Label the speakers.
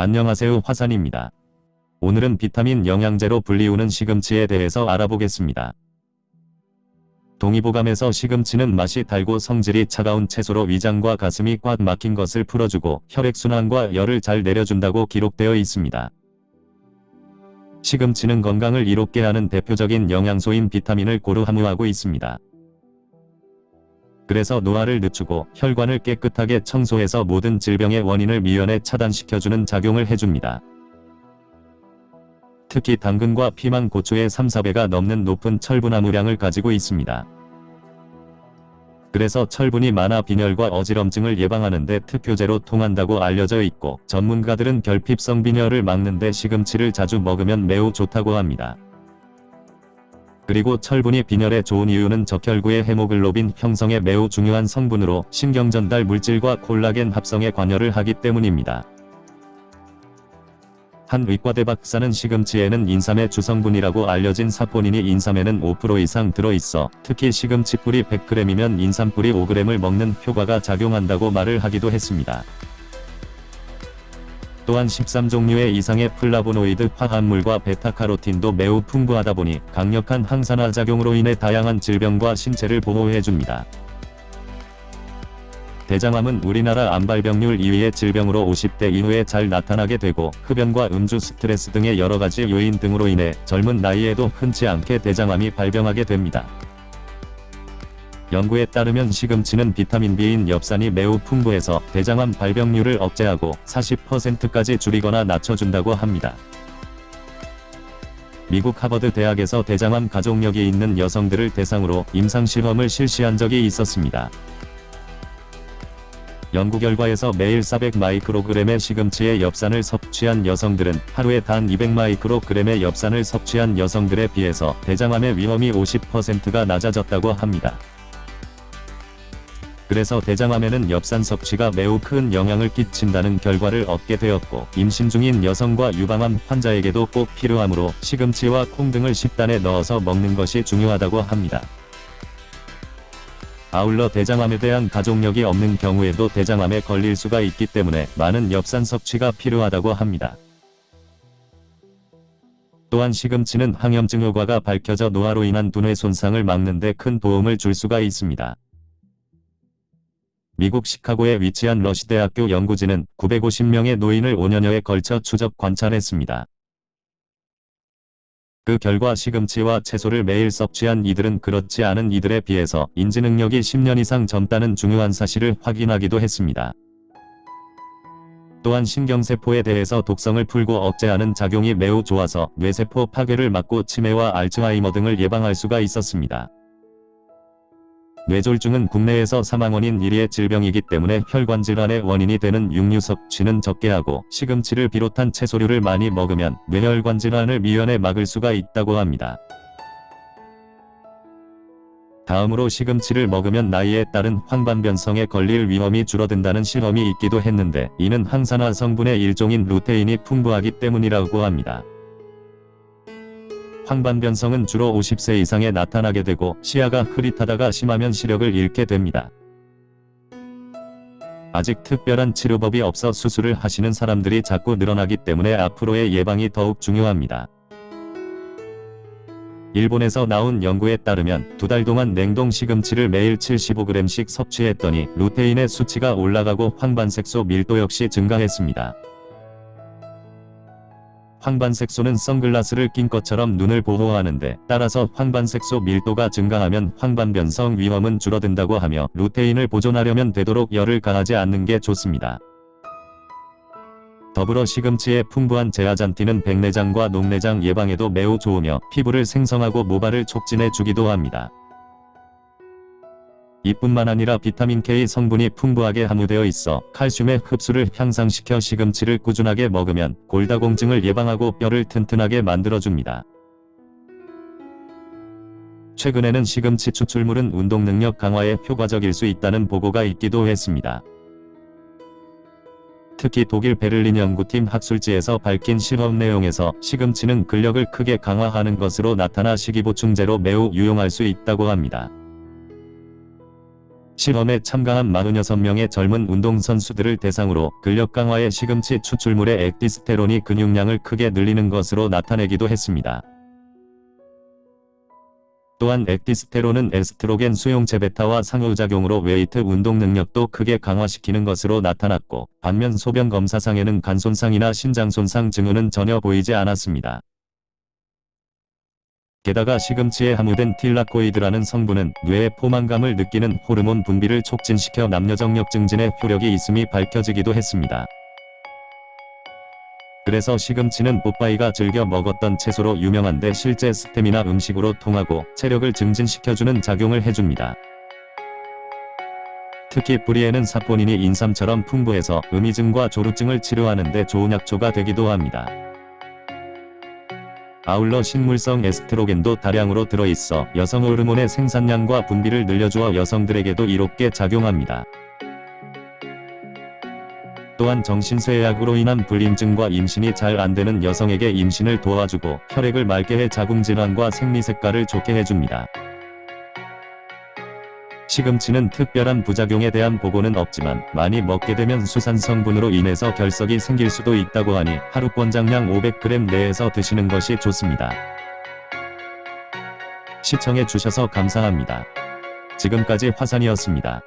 Speaker 1: 안녕하세요 화산입니다. 오늘은 비타민 영양제로 불리우는 시금치에 대해서 알아보겠습니다. 동의보감에서 시금치는 맛이 달고 성질이 차가운 채소로 위장과 가슴이 꽉 막힌 것을 풀어주고 혈액순환과 열을 잘 내려준다고 기록되어 있습니다. 시금치는 건강을 이롭게 하는 대표적인 영양소인 비타민을 고루 함유하고 있습니다. 그래서 노화를 늦추고 혈관을 깨끗하게 청소해서 모든 질병의 원인을 미연에 차단시켜주는 작용을 해줍니다. 특히 당근과 피망, 고추의 3, 4배가 넘는 높은 철분 함유량을 가지고 있습니다. 그래서 철분이 많아 빈혈과 어지럼증을 예방하는 데 특효제로 통한다고 알려져 있고 전문가들은 결핍성 빈혈을 막는 데 시금치를 자주 먹으면 매우 좋다고 합니다. 그리고 철분이 빈혈에 좋은 이유는 적혈구의 헤모글로빈 형성에 매우 중요한 성분으로 신경전달 물질과 콜라겐 합성에 관여를 하기 때문입니다. 한 의과대 박사는 시금치에는 인삼의 주성분이라고 알려진 사포닌이 인삼에는 5% 이상 들어있어 특히 시금치 뿌리 100g이면 인삼 뿌리 5g을 먹는 효과가 작용한다고 말을 하기도 했습니다. 또한 13종류의 이상의 플라보노이드 화합물과 베타카로틴도 매우 풍부하다 보니 강력한 항산화 작용으로 인해 다양한 질병과 신체를 보호해줍니다. 대장암은 우리나라 암발병률 2위의 질병으로 50대 이후에 잘 나타나게 되고 흡연과 음주 스트레스 등의 여러가지 요인 등으로 인해 젊은 나이에도 흔치 않게 대장암이 발병하게 됩니다. 연구에 따르면 시금치는 비타민 B인 엽산이 매우 풍부해서 대장암 발병률을 억제하고 40%까지 줄이거나 낮춰준다고 합니다. 미국 하버드 대학에서 대장암 가족력이 있는 여성들을 대상으로 임상실험을 실시한 적이 있었습니다. 연구 결과에서 매일 400마이크로그램의 시금치의 엽산을 섭취한 여성들은 하루에 단 200마이크로그램의 엽산을 섭취한 여성들에 비해서 대장암의 위험이 50%가 낮아졌다고 합니다. 그래서 대장암에는 엽산 섭취가 매우 큰 영향을 끼친다는 결과를 얻게 되었고 임신 중인 여성과 유방암 환자에게도 꼭 필요하므로 시금치와 콩 등을 식단에 넣어서 먹는 것이 중요하다고 합니다. 아울러 대장암에 대한 가족력이 없는 경우에도 대장암에 걸릴 수가 있기 때문에 많은 엽산 섭취가 필요하다고 합니다. 또한 시금치는 항염증 효과가 밝혀져 노화로 인한 두뇌 손상을 막는 데 큰 도움을 줄 수가 있습니다. 미국 시카고에 위치한 러시대학교 연구진은 950명의 노인을 5년여에 걸쳐 추적 관찰했습니다. 그 결과 시금치와 채소를 매일 섭취한 이들은 그렇지 않은 이들에 비해서 인지능력이 10년 이상 젊다는 중요한 사실을 확인하기도 했습니다. 또한 신경세포에 대해서 독성을 풀고 억제하는 작용이 매우 좋아서 뇌세포 파괴를 막고 치매와 알츠하이머 등을 예방할 수가 있었습니다. 뇌졸중은 국내에서 사망원인 1위의 질병이기 때문에 혈관 질환의 원인이 되는 육류 섭취는 적게 하고 시금치를 비롯한 채소류를 많이 먹으면 뇌혈관 질환을 미연에 막을 수가 있다고 합니다. 다음으로 시금치를 먹으면 나이에 따른 황반변성에 걸릴 위험이 줄어든다는 실험이 있기도 했는데 이는 항산화 성분의 일종인 루테인이 풍부하기 때문이라고 합니다. 황반변성은 주로 50세 이상에 나타나게 되고 시야가 흐릿하다가 심하면 시력을 잃게 됩니다. 아직 특별한 치료법이 없어 수술을 하시는 사람들이 자꾸 늘어나기 때문에 앞으로의 예방이 더욱 중요합니다. 일본에서 나온 연구에 따르면 두 달 동안 냉동 시금치를 매일 75g씩 섭취했더니 루테인의 수치가 올라가고 황반색소 밀도 역시 증가했습니다. 황반색소는 선글라스를 낀 것처럼 눈을 보호하는데 따라서 황반색소 밀도가 증가하면 황반변성 위험은 줄어든다고 하며 루테인을 보존하려면 되도록 열을 가하지 않는 게 좋습니다. 더불어 시금치의 풍부한 제아잔틴은 백내장과 녹내장 예방에도 매우 좋으며 피부를 생성하고 모발을 촉진해 주기도 합니다. 이뿐만 아니라 비타민K 성분이 풍부하게 함유되어 있어 칼슘의 흡수를 향상시켜 시금치를 꾸준하게 먹으면 골다공증을 예방하고 뼈를 튼튼하게 만들어줍니다. 최근에는 시금치 추출물은 운동 능력 강화에 효과적일 수 있다는 보고가 있기도 했습니다. 특히 독일 베를린 연구팀 학술지에서 밝힌 실험 내용에서 시금치는 근력을 크게 강화하는 것으로 나타나 식이보충제로 매우 유용할 수 있다고 합니다. 실험에 참가한 46명의 젊은 운동선수들을 대상으로 근력 강화에 시금치 추출물의 액티스테론이 근육량을 크게 늘리는 것으로 나타내기도 했습니다. 또한 액티스테론은 에스트로겐 수용체 베타와 상호작용으로 웨이트 운동 능력도 크게 강화시키는 것으로 나타났고 반면 소변 검사상에는 간 손상이나 신장 손상 증후는 전혀 보이지 않았습니다. 게다가 시금치에 함유된 틸라코이드라는 성분은 뇌의 포만감을 느끼는 호르몬 분비를 촉진시켜 남녀정력 증진에 효력이 있음이 밝혀지기도 했습니다. 그래서 시금치는 뽀빠이가 즐겨 먹었던 채소로 유명한데 실제 스테미나 음식으로 통하고 체력을 증진시켜주는 작용을 해줍니다. 특히 뿌리에는 사포닌이 인삼처럼 풍부해서 음이증과 조루증을 치료하는 데 좋은 약초가 되기도 합니다. 아울러 식물성 에스트로겐도 다량으로 들어있어 여성 호르몬의 생산량과 분비를 늘려주어 여성들에게도 이롭게 작용합니다. 또한 정신쇠약으로 인한 불임증과 임신이 잘 안되는 여성에게 임신을 도와주고 혈액을 맑게 해 자궁질환과 생리색깔을 좋게 해줍니다. 시금치는 특별한 부작용에 대한 보고는 없지만 많이 먹게 되면 수산 성분으로 인해서 결석이 생길 수도 있다고 하니 하루 권장량 500g 내에서 드시는 것이 좋습니다. 시청해 주셔서 감사합니다. 지금까지 화산이었습니다.